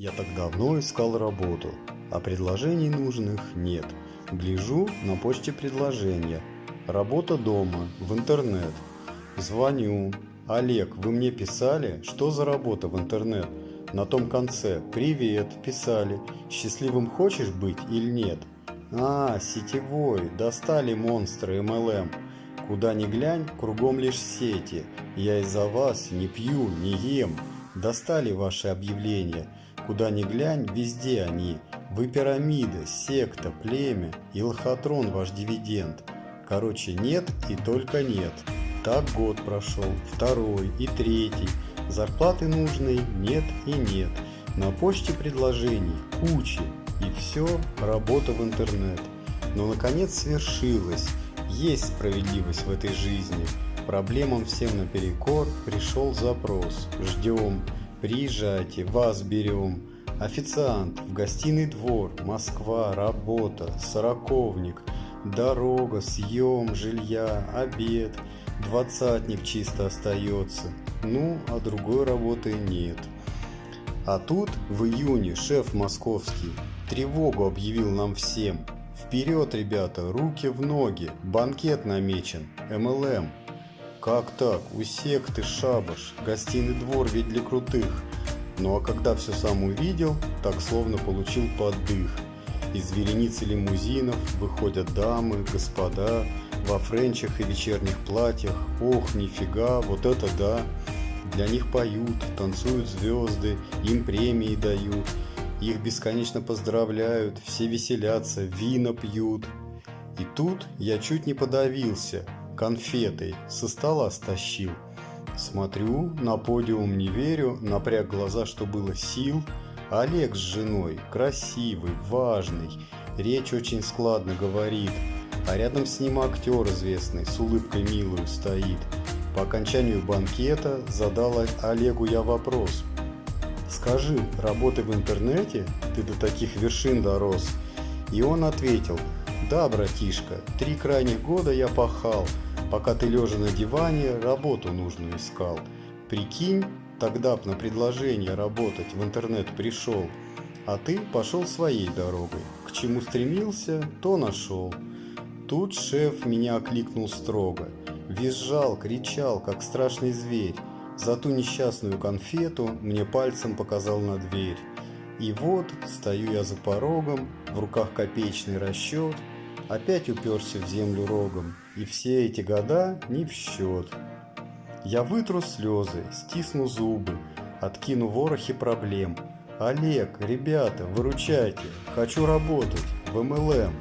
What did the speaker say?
Я так давно искал работу, а предложений нужных нет. Гляжу на почте предложения. Работа дома, в интернет. Звоню. Олег, вы мне писали, что за работа в интернет? На том конце «Привет» писали. Счастливым хочешь быть или нет? А, сетевой, достали монстры MLM. Куда ни глянь, кругом лишь сети. Я из-за вас не пью, не ем. Достали ваши объявления. Куда ни глянь, везде они. Вы пирамида, секта, племя и лохотрон ваш дивиденд. Короче, нет и только нет. Так год прошел, второй и третий. Зарплаты нужной нет и нет. На почте предложений кучи. И все, работа в интернет. Но наконец свершилось. Есть справедливость в этой жизни. Проблемам всем наперекор пришел запрос. Ждем. Приезжайте, вас берем. Официант, в гостиный двор, Москва, работа, сороковник, дорога, съем, жилья, обед, двадцатник чисто остается. Ну, а другой работы нет. А тут в июне шеф московский тревогу объявил нам всем. Вперед, ребята, руки в ноги, банкет намечен, МЛМ. Как так? У секты шабаш, гостиный двор ведь для крутых. Ну а когда все сам увидел, так словно получил поддых. Из вереницы лимузинов выходят дамы, господа, во френчах и вечерних платьях. Ох, нифига, вот это да! Для них поют, танцуют звезды, им премии дают. Их бесконечно поздравляют, все веселятся, вина пьют. И тут я чуть не подавился – конфетой со стола стащил. Смотрю, на подиум не верю, напряг глаза, что было сил. Олег с женой, красивый, важный, речь очень складно говорит. А рядом с ним актер известный, с улыбкой милую стоит. По окончанию банкета задал Олегу я вопрос. «Скажи, работы в интернете? Ты до таких вершин дорос?» И он ответил, «Да, братишка, три крайних года я пахал, пока ты лежа на диване работу нужную искал. Прикинь, тогда б на предложение работать в интернет пришел, а ты пошел своей дорогой. К чему стремился, то нашел. Тут шеф меня окликнул строго. Визжал, кричал, как страшный зверь. За ту несчастную конфету мне пальцем показал на дверь. И вот стою я за порогом, в руках копеечный расчет, опять уперся в землю рогом, и все эти года не в счет. Я вытру слезы, стисну зубы, откину ворохи проблем. Олег, ребята, выручайте, хочу работать в МЛМ.